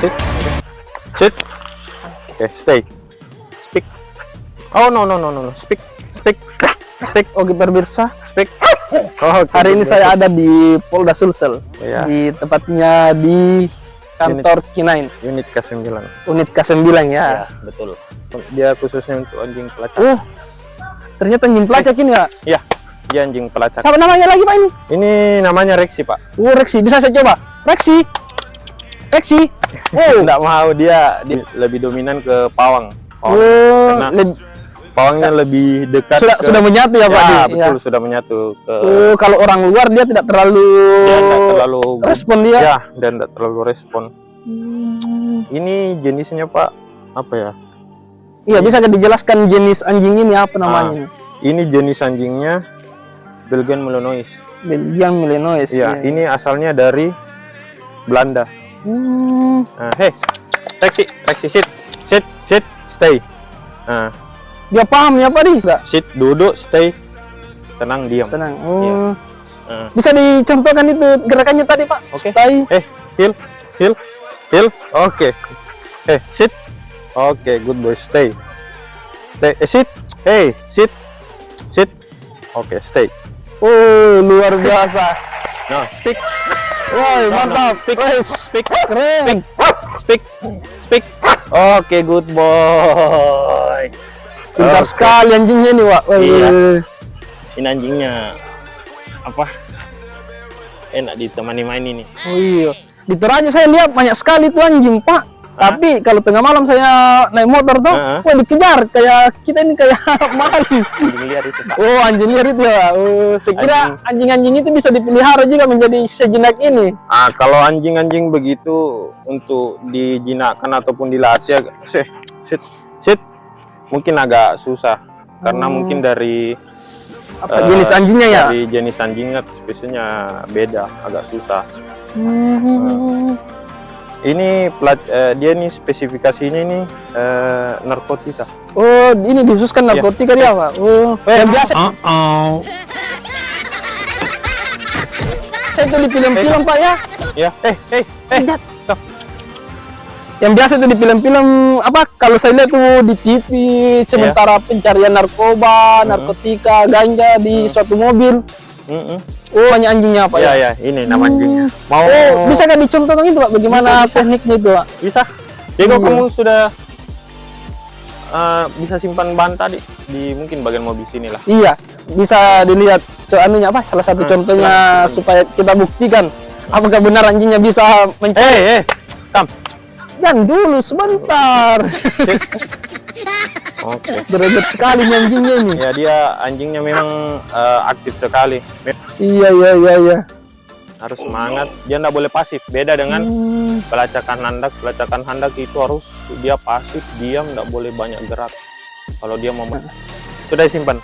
sit, sit. Oke, stay. Speak. Oh no no no no no. Speak, speak, speak. Oke pemirsa, Speak. Oh, hari ini saya ada di Polda Sulsel. Iya. Di tepatnya di kantor K9, Unit K9. unit K9 ya. betul. Dia khususnya untuk anjing pelacak. Oh, ternyata anjing pelacak ini ya. Iya, dia anjing pelacak. Siapa namanya lagi Pak ini? Ini namanya Rexy, Pak. Oh, Rexy. Bisa saya coba? Rexy. Rexy. Oh. Enggak mau dia, dia lebih dominan ke pawang. Pawang. Oh, Karena- leb- Pawangnya lebih dekat sudah ke- sudah menyatu ya, Pak. Ya, betul sudah menyatu ke Oh, kalau orang luar dia tidak terlalu dia enggak terlalu respon dia. ya dan enggak terlalu respon. Hmm. Ini jenisnya, Pak, apa ya? Iya, bisa dijelaskan jenis anjing ini apa namanya? Ini jenis anjingnya Belgian Malinois. Belgian Malinois. Iya, ini asalnya dari Belanda. Hmm. Nah, hey, taxi, taxi, sit, sit, sit, stay. Nah, Dia paham ya Pak di? Enggak. sit, duduk, stay, tenang, diam. Tenang. Oh. Nah, Bisa dicontohkan itu gerakannya tadi Pak? Oke. Stay. eh, heel, heel, heel, oke. Eh, sit, oke, good boy, stay, stay, eh, sit, hey, sit, sit, oke, stay. Oh, luar biasa. Nah, speak, Woi, mantap. speak, speak, keren. speak, speak. Oke, good boy. Pintar sekali anjingnya nih. Woi. Iya. Ini anjingnya apa? Enak ditemani main ini. Oh iya. Di saya lihat banyak sekali tuh anjing, Pak. Hah? Tapi kalau tengah malam saya naik motor tuh, Hah? wah dikejar kayak kita ini kayak maling. Anjing liar itu, Pak. Oh, anjing liar itu ya. Oh, saya kira anjing-anjing itu bisa dipelihara juga menjadi sejenak ini. Ah, kalau anjing-anjing begitu untuk dijinakkan ataupun dilatih agak sit, sit, mungkin agak susah karena Hmm. mungkin dari Apa eh, jenis anjingnya ya? dari jenis anjingnya spesiesnya beda, agak susah. Hmm. Ini plat, eh, dia nih spesifikasinya ini eh, narkotika. Oh, ini dikhususkan Iya. narkotika dia, Pak. Oh, yang biasa saya itu di film-film, Pak ya. Ya, eh, eh, eh, Lihat. Yang biasa itu di film-film apa kalau saya lihat tuh di TV sementara pencarian narkoba, narkotika, ganja di suatu mobil. Mm-mm. Oh, hanya anjingnya Pak Ya, ya. ya, ini nama anjingnya. Mau Oh, bisa kan dicontohkan itu Pak bagaimana Bisa, bisa. tekniknya itu Pak? bisa. Diego Iya. kamu sudah eh, bisa simpan ban tadi di mungkin bagian mobil sini lah. Iya, bisa dilihat anunya apa salah satu Hmm, contohnya supaya kita buktikan apakah benar anjingnya bisa mencari. Eh, eh, kam. Jangan dulu sebentar. Oke. Berebut sekali nih anjingnya ini. Ya dia anjingnya memang eh, aktif sekali. Iya, iya, iya, iya. Harus semangat. Dia nggak boleh pasif. Beda dengan Hmm. pelacakan handak. Pelacakan handak itu harus dia pasif, diam, nggak boleh banyak gerak. Kalau dia mau sudah disimpan.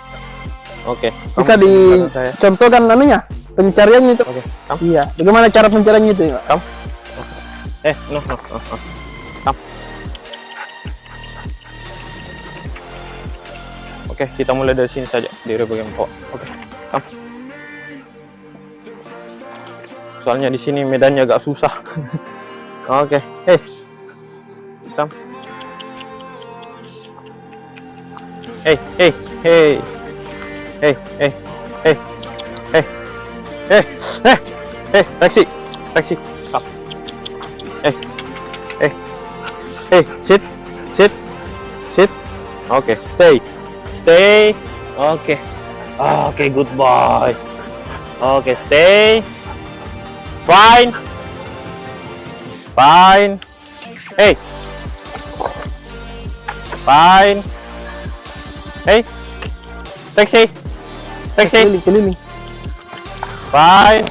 Oke. Bisa Kamu simpan saya. dicontohkan anunya pencariannya itu. Oke. Kam. Iya, bagaimana cara pencariannya itu? Pak? Kam. Eh, no, no, no, no. Oke, kita mulai dari sini saja di bagian bawah. Oke, kam. Soalnya di sini medannya agak susah. Oke, eh, kam. Hey, hey, hey, hey, hey, hey, hey, hey, hey, hey, taksi, taksi, stop. Eh, eh, eh, sit, sit, sit. Oke, stay, stay. Oke, ah, oke, good boy. Oke, stay. Fine, fine. Hey, fine. Hey, taxi, taxi. Keliling, keliling. Fine.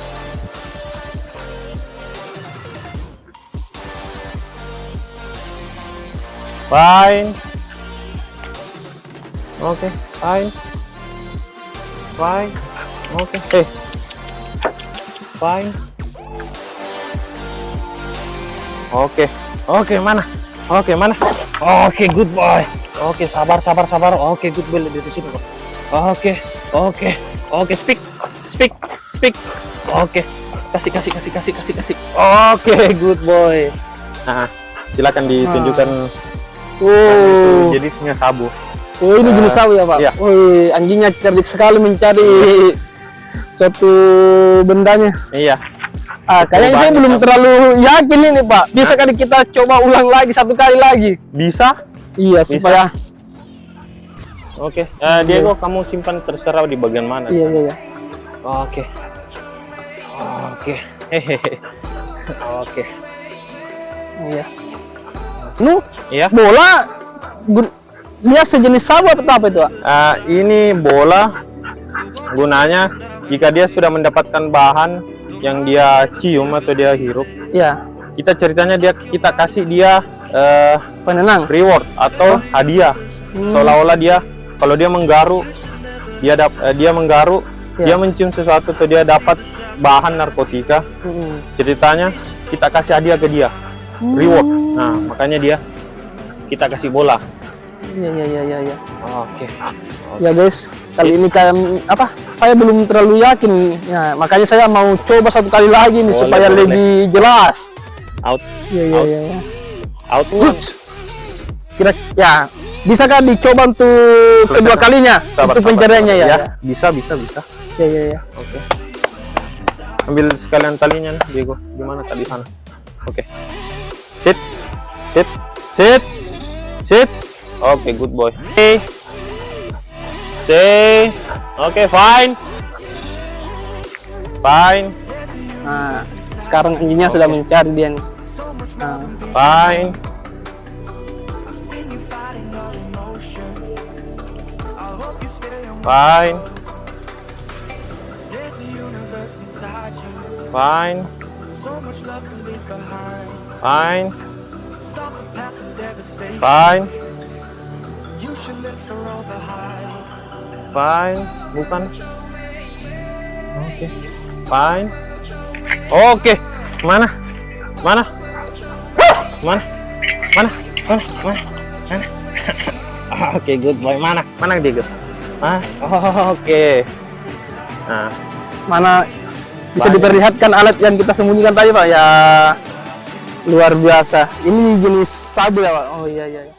Fine. Okay, fine. Fine. Okay. Hey. Fine. Oke. Oke, mana? Oke, mana? Oke, good boy. Oke, sabar, sabar, sabar. Oke, good boy dari sini. Oke. Oke. Oke, speak. Speak. Speak. Oke. Kasih, kasih, kasih, kasih, kasih, kasih. Oke, good boy. Nah, silakan ditunjukkan Oh, itu jenisnya sabu oh ini jenis Eh, sabu ya pak? iya. Wih, anjingnya cerdik sekali mencari suatu bendanya. iya Ah, kayaknya saya belum terlalu yakin ini pak. Bisa kali kita coba ulang lagi satu kali lagi? bisa Iya Bisa. supaya. oke Eh, Diego kamu simpan terserah di bagian mana Iya iya iya. oke oke hehehe oke Iya. Nu, iya bola gun- lihat sejenis sabu atau apa itu? Eh, ini bola gunanya jika dia sudah mendapatkan bahan yang dia cium atau dia hirup Iya. kita ceritanya dia kita kasih dia eh, Penenang. reward atau hadiah Hmm. seolah-olah dia kalau dia menggaru dia dap, eh, dia menggaru Ya. dia mencium sesuatu atau dia dapat bahan narkotika Mm-mm. ceritanya kita kasih hadiah ke dia reward nah makanya dia kita kasih bola Iya iya iya iya. iya. oke Ya guys, kali ini kayak apa? Saya belum terlalu yakin. Ya, makanya saya mau coba satu kali lagi nih Boleh, supaya boleh. lebih jelas. out Iya iya Out. iya. iya. out Kira ya bisakah dicoba untuk kedua Sabar, kalinya sabar, untuk pencariannya sabar. ya? bisa bisa bisa Ya ya ya. oke ambil sekalian talinya nih, Diego gimana tadi sana oke sit sit sit sit oke good boy. Stay. Stay. Oke fine. Fine. Nah, sekarang anjingnya sudah mencari dia nih. Nah, fine. Fine. Fine. Fine. Fine fine. Bukan. Oke. Fine. Oke. Mana? Mana? Mana? Mana? Mana mana? Mana oke good boy. Mana? Mana Diego ah oke. Nah. Mana? Bisa Banyak. diperlihatkan alat yang kita sembunyikan tadi pak? Ya luar biasa. Ini jenis sabu ya pak. Oh iya iya iya.